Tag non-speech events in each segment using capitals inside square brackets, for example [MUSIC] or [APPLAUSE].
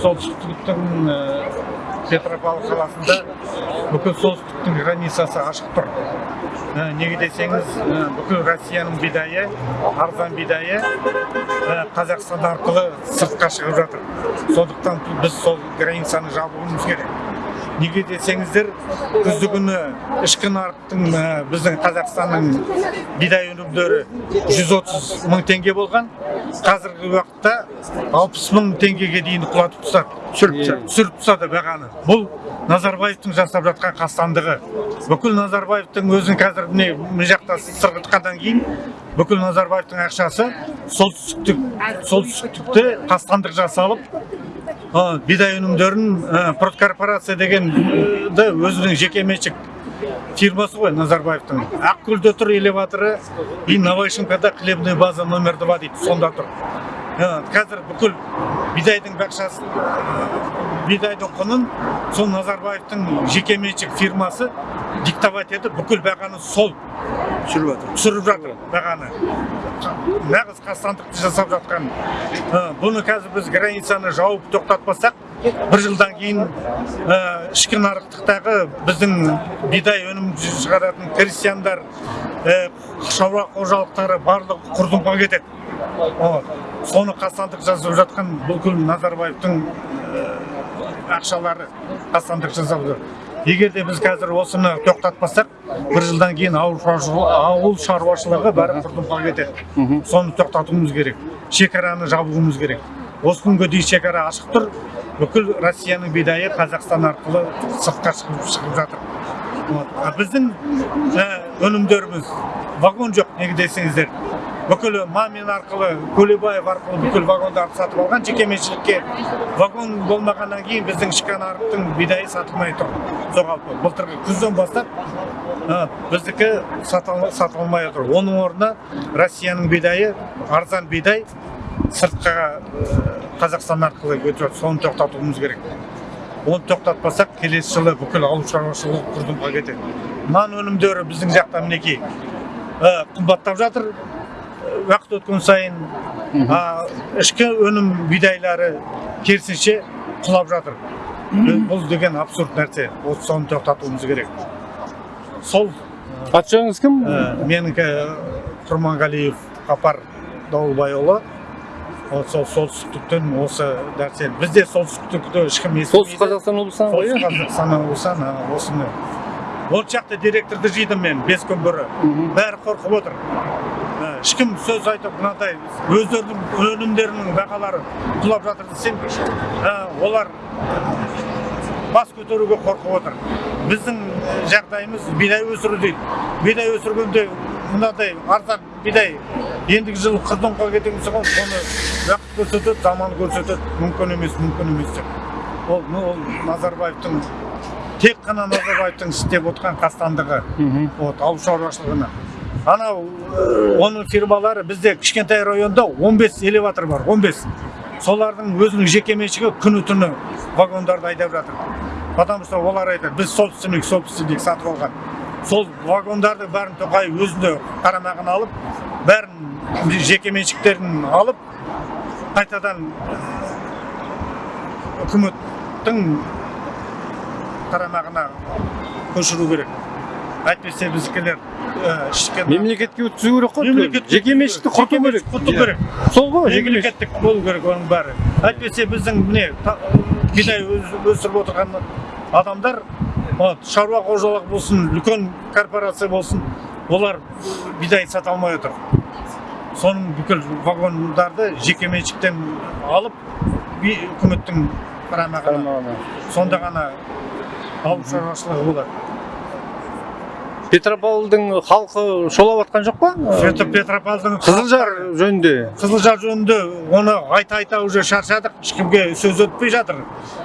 солтүстіктің петропавл қаласында бүкіл солтүстіктің границасы ашық тұр. Ә, неге десеңіз ә, бүкіл россияның бидайы арзан бидайы қазақстан арқылы сыртқа шығып жатыр. Сондықтан біз сол границаны жабуымыз керек. Неге десеңіздер күздігүні ішкі нарықтың біздің қазақстанның бидай өнімдері 130 мың теңге болған. Қазіргі уақытта 60 мың теңгеге дейін құлатып тастады түсіріп түсіріп тастады бағаны. Бұл назарбаевтың жасап жатқан қастандығы. Бүкіл назарбаевтың өзін қазір міне мына жақта сырғытқаннан кейін бүкіл назарбаевтың ақшасы солтүстіктік солтүстіктікте қастандық жасалып бидай өнімдерін ә, продкорпорация деген өзінің жекеменшік фирмасы ғой назарбаевтың. Ақкөлде тұр элеваторы и новошимкада хлебная база номер два дейді сонда тұр. Қазір бүкіл бидайдың бақшасы бидайдың құнын сол назарбаевтың жекеменшік фирмасы диктовать етіп бүкіл бағаны сол түсіріп жатыр. Түсіріп жатыр. Бағаны. Нағыз қастандықты жасап жатқан бұны қазір біз границаны жауып тоқтатпасақ бір жылдан кейін ішкі нарықтықтағы біздің бидай өнім шығаратын крестьяндар шаруа қожалықтары барлығы құрдымға кетеді. Соны қастандық жасап жатқан бүкіл назарбаевтың ақшалары қастандық жасап жүр егер де біз қазір осыны тоқтатпасақ бір жылдан кейін ауыл шаруашылығы бәрі құрдымға кетеді. Соны тоқтатуымыз керек шекараны жабуымыз керек. Осы күнге дейін шекара ашық тұр. Бүкіл россияның бидайы қазақстан арқылы сыртқа шығып, шығып жатыр. Вот. біздің өнімдеріміз вагон жоқ неге десеңіздер. Бүкіл мамин арқылы көлебаев арқылы бүкіл вагондарды сатып алған жекеменшікке вагон болмағаннан кейін біздің ішкі нарықтың бидайы сатылмай тұр жоғалып былтырғы күзден бастап біздікі сатылмай отыр. Оның орнына россияның бидайы арзан бидай сыртқа қазақстан арқылы өтіп соны тоқтатуымыз керек. Оны тоқтатпасақ келесі жылы бүкіл ауыл шаруашылығы құрдымға кетеді. Нан өнімдері біздің жақта мінекей қымбаттап жатыр. Уақыт өткен сайын ішкі өнім бидайлары керісінше құлап жатыр бұл деген абсурд нәрсе осы соны тоқтатуымыз керек сол аты жөніңіз кім менікі құрманғалиев қапар дауылбайұлы сол солтүстіктен осы нәрсе бізде солтүстікті ешкім естімейді солтүстік қазақстан облысынан ғой солтүстік қазақстан облысынан осыны ол жақта директорды жидым мен бес күн бұрын бәрі қорқып отыр ешкім сөз айтып мынандай өздерінің өнімдерінің бағалары құлап жатыр десең олар бас көтеруге қорқып отыр. Біздің жағдайымыз бидай өсіру дейді. Бидай өсіргенде мынадай арзан бидай ендігі жылы құрдымға кететін соң соны уақыт көрсетеді заман көрсетеді. Мүмкін емес мүмкін емес деп. Ол ол назарбаевтың тек қана назарбаевтың істеп отқан қастандығы. Вот ауыл шаруашылығына. Анау оның фирмалары бізде кішкентай районда 15 элеватор бар 15 солардың өзінің жекеменшігі күні түні вагондарды айдап жатыр потому что олар айтады біз собственник собственник сатып алған сол вагондарды бәрін тоқаев өзіне қарамағына алып бәрін жекеменшіктерін алып қайтадан үкіметтің қарамағына көшіру керек әйтпесе біздікілер мемлекетке өткізу керек қой мемлекет жеке меншікті құрту керек. құрту керек. Сол ғой мемлекеттік болу керек оның бәрі. Әйтпесе біздің міне бидай өсіріп отырған адамдар вот шаруа қожалық болсын үлкен корпорация болсын олар бидай сата алмай отыр. Соның бүкіл вагондарды жеке меншіктен алып үкіметтің қарамағына сонда ғана ауыл шаруашылығы болады петропавлдың халқы шолап жатқан жоқ па? Петропавлдың қызылжар жөнінде. Қызылжар жөнінде оны айта айта уже шаршадық. Ешкімге сөз өтпей жатыр.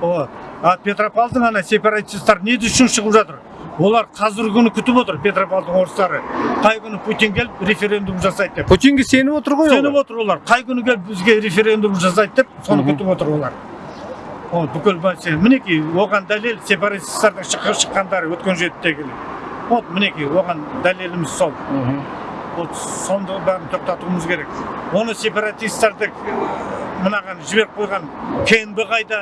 А петропавлдың ана сепаратисттар не үшін шығып жатыр? Олар қазіргі күні күтіп отыр петропавлдың орыстары. Қай күні путин келіп референдум жасайды деп. Путинге сеніп отыр ғой сеніп отыр олар. Қай күні келіп бізге референдум жасайды деп соны күтіп отыр олар. Ол бүкіл мінекей оған дәлел сепаратисттардың шыққандары өткен жетідегі вот мінекей оған дәлеліміз сол вот сонды бәрін тоқтатуымыз керек оны сепаратистерді мынаған жіберіп қойған кнб қайда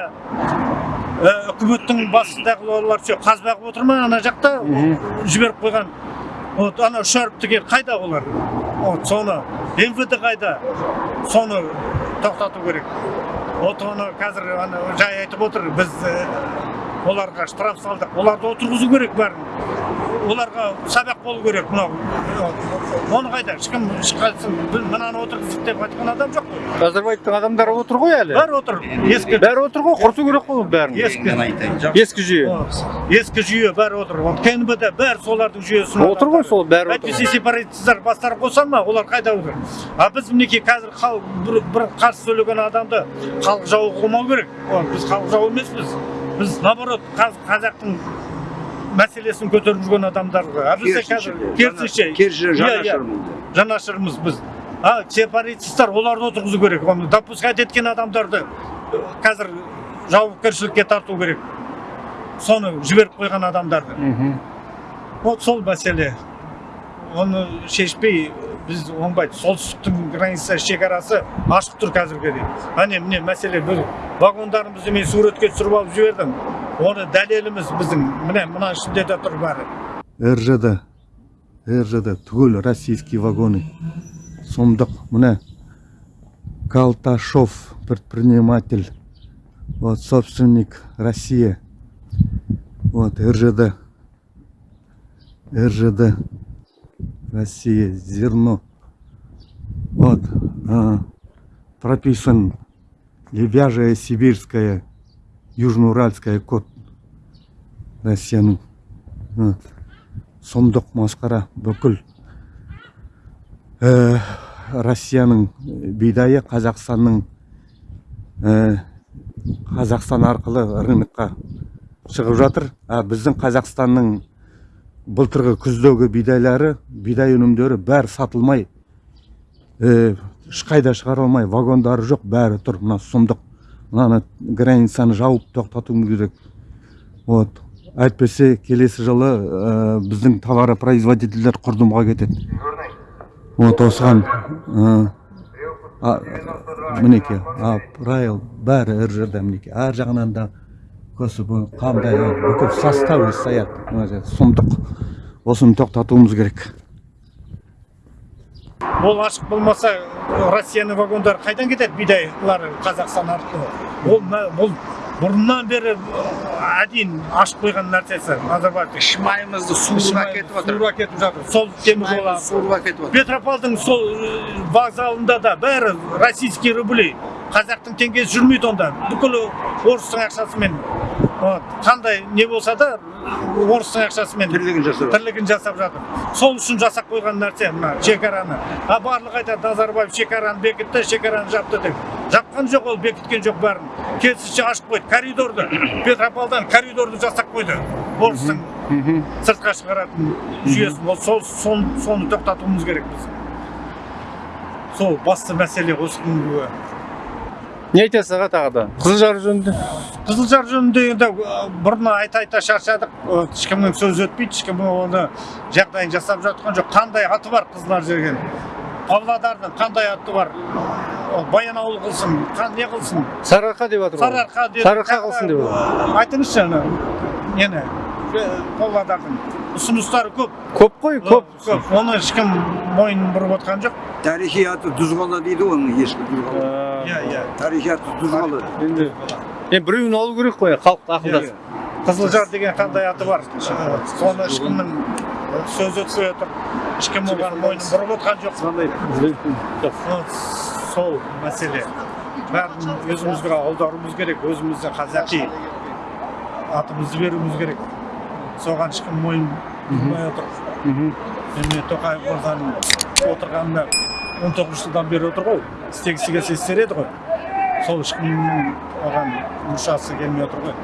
үкіметтің басындағылар ше қазба қылып отыр ма ана жақта жіберіп қойған вот ана үш әріптіге қайда олар вот соны мвд қайда соны тоқтату керек вот оны қазір ана жай айтып отыр біз оларға штраф салдық. Оларды отырғызу керек бәрін. Оларға сабақ болу керек мынау. Оны қайда? Ешкім мынаны отырғыздық деп айтқан адам жоқ қой. Назарбаевтың адамдары отыр ғой әлі. Бәрі отыр. Ескі. Бәрі отыр ғой құрту керек қой бәрін. Ескі. Ескі жүйе. Ескі жүйе бәрі отыр. Вот кнб да бәрі солардың жүйесі отыр ғой сол бәрі отыр. Әйтпесе сепаратисттер бастары қоса ма олар қайда отыр? А біз мінекей қазір халық бір, қарсы сөйлеген адамды халық жауы қылмау керек. Ол біз халық жауы емеспіз. Біз наоборот қаз- қазақтың мәселесін көтеріп жүрген адамдар ғой. А бізде қазір керісінше керісінше Иә, иә. жанашырмыз жанашырмыз біз. А сепаратисттер оларды отырғызу керек. Оны допускать еткен адамдарды қазір жауапкершілікке тарту керек. Соны жіберіп қойған адамдарды. Вот сол мәселе. Оны шешпей біз оңбайды солтүстіктің граница шекарасы ашық тұр қазірге дейін. Әне міне мәселе вагондарымызды мен суретке түсіріп алып жібердім оны дәлеліміз біздің міне мына ішінде де тұр бәрі ржд ржд түгел российский вагоны сомдық міне калташов предприниматель вот собственник россия вот ржд ржд россия зерно вот а, прописан лебяжья сибирская южноуральская код россияның сұмдық масқара бүкіл ә, россияның бидайы қазақстанның ә, қазақстан арқылы рынокқа шығып жатыр. А біздің қазақстанның былтырғы күздегі бидайлары бидай өнімдері бәрі сатылмай ә, ешқайда шығарылмай вагондары жоқ бәрі тұр. Мына сұмдық мынаны границаны жауып тоқтатуымыз керек. Вот. Әйтпесе келесі жылы ә, біздің товаропроизводительдер құрдымға кетеді. Вот осыған а, мінекей апрайл бәрі ржд мінекей. Ар жағынан да көсіп қандай бүкіл составы стоят жерде сұмдық. Осыны тоқтатуымыз керек. Ол ашық болмаса россияның вагондары қайдан кетеді? Бидайлар қазақстан арқылы. Ол бұл бұрыннан бері әдейін ашып қойған нәрсесі назарбаев. Шымайымызды суырып әкетіп отыр. суырып әкетіп жатыр. Сол темір жол Шымайымызды суырып әкетіп отыр. Петропавлдың сол э, вокзалында да бәрі российский рубли. Қазақтың теңгесі жүрмейді онда. Бүкіл орыстың ақшасымен. Қандай не болса да орыстың ақшасымен тірлігін жасап тірлігін жасап жатыр. Сол үшін жасап қойған нәрсе мына шекараны. А барлығы айтады назарбаев шекараны бекітті шекараны жапты деп. Жапқан жоқ ол бекіткен жоқ бәрін керісінше ашып қойды коридорды [COUGHS] петропавлдан коридорды жасап қойды. Орыстың сыртқа шығаратын жүйесін. Ол сол сон- соны тоқтатуымыз керек біз. Сол басты мәселе осы күнгі не айтасыз аға тағы да? Қызылжар жөнінде? Қызылжар жөнінде енді ә, бұрын айта айта шаршадық. Ә, ешкімнің сөзі өтпейді ешкім оны жағдайын жасап жатқан жоқ. Қандай аты бар қызылжар жерген павлодардың қандай аты бар? Баянауыл қылсын қан- не қылсын? Сарыарқа деп жатыр ғой. сарыарқа деп. Сарыарқа қылсын деп жатыр. айтыңызшы ана нені? Ә, павлодардың. Ұсыныстары көп. Көп қой көп. көп. Оны ешкім мойнын бұрып отқан жоқ. Тарихи аты дүзғала дейді ғой оның ескі дүзғала иә иә тарихи аты дүзғала енді енді біреуін алу керек қой халықты ақылдасып қызылжар деген қандай аты бар? Соны ешкімнің сөзі өтпей отыр ешкім оған мойнын бұрып отқан жоқ. Сол мәселе. Бәрін өзімізге аударуымыз керек өзіміздің қазақи атымызды беруіміз керек. Соған ешкім мойын бұрмай отыр. Міне тоқаев мырзаның отырғанына он тоғыз жылдан бері отыр ғой. Істегісі келсе істер еді ғой. Сол ешкімнің оған мұршасы келмей отыр ғой.